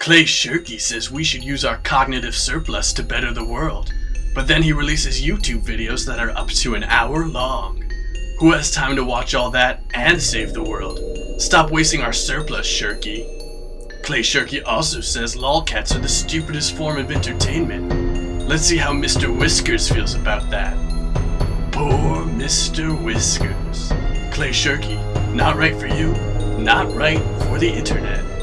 Clay Shirky says we should use our cognitive surplus to better the world, but then he releases YouTube videos that are up to an hour long. Who has time to watch all that and save the world? Stop wasting our surplus, Shirky. Clay Shirky also says lolcats are the stupidest form of entertainment. Let's see how Mr. Whiskers feels about that. Poor Mr. Whiskers. Clay Shirky, not right for you, not right for the internet.